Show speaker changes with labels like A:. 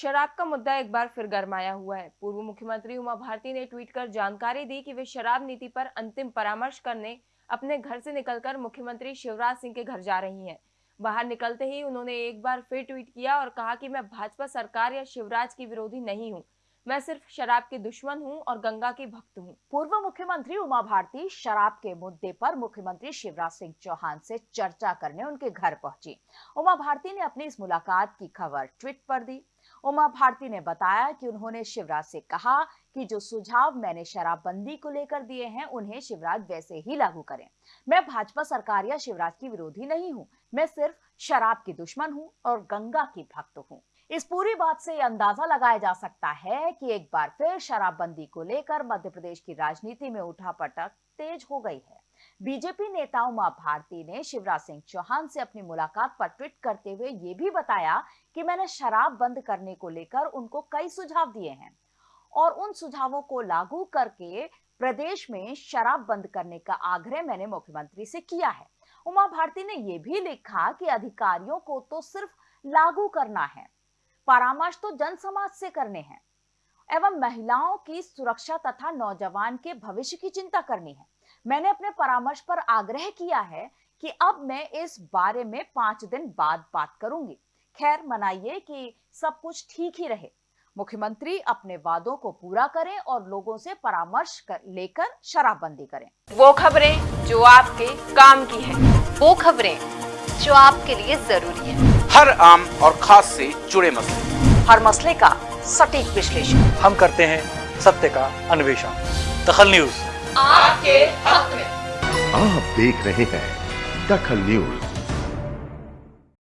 A: शराब का मुद्दा एक बार फिर गरमाया हुआ है। पूर्व मुख्यमंत्री उमा भारती ने ट्वीट कर जानकारी दी कि वे शराब नीति पर अंतिम परामर्श करने अपने घर से निकलकर मुख्यमंत्री शिवराज सिंह के घर जा रही हैं। बाहर निकलते ही उन्होंने एक बार फिर ट्वीट किया और कहा कि मैं भाजपा सरकार या शिवराज की विरोधी नहीं हूँ। मैं सिर्फ़ शराब की दुश्मन हूँ और गंगा की भक्त हूँ।
B: पूर्व मुख्यमंत्री उमा भारती शराब के मुद्दे पर मुख्यमंत्री शिवराज सिंह चौहान से चर्चा करने उनके घर पहुँची। उमा भारती ने अपनी इस मुलाकात की खबर ट्वीट पर दी। उमा भारती ने बताया कि उन्होंने शिवराज से कहा कि जो सुझाव मैंने शराबबंदी को लेकर दिए हैं, उन्हें शिवराज वैसे ही लागू करें। मैं भाजपा सरकार या शिवराज की विरोधी नहीं हूँ। मैं सिर्फ़ शराब की दुश्मन हूँ और गंगा की भक्त हूँ। इस पूरी बात से अंदाज़ा लगाया जा सकता है कि एक बार फिर शराबबंदी को लेकर मध्य प्रदेश की राजनीति में उठा पटक तेज हो गई है। बीजेपी नेता उमा भारती ने शिवराज सिंह चौहान से अपनी मुलाकात पर ट्वीट करते हुए ये भी बताया कि मैंने शराब बंद करने को लेकर उनको कई सुझाव दिए हैं और उन सुझावों को लागू करके प्रदेश में शराब बंद करने का आग्रह मैंने मुख्यमंत्री से किया है। उमा भारती ने यह भी लिखा कि अधिकारियों को तो सिर्फ़ लागू करना है परामर्श तो जन समाज से करने हैं एवं महिलाओं की सुरक्षा तथा नौजवान के भविष्य की चिंता करनी है। मैंने अपने परामर्श पर आग्रह किया है कि अब मैं इस बारे में पाँच दिन बाद बात करूँगी। खैर मनाइए कि सब कुछ ठीक ही रहे। मुख्यमंत्री अपने वादों को पूरा करें और लोगों से परामर्श कर, लेकर शराबबंदी करें।
A: वो खबरें जो आपके काम की है।
C: वो खबरें जो आपके लिए ज़रूरी है।
D: हर आम और खास से जुड़े मसले।
B: हर मसले का सटीक विश्लेषण।
E: हम करते हैं सत्य का अन्वेषण। दखल न्यूज़।
C: आपके हक में।
F: आप देख रहे हैं दखल न्यूज़।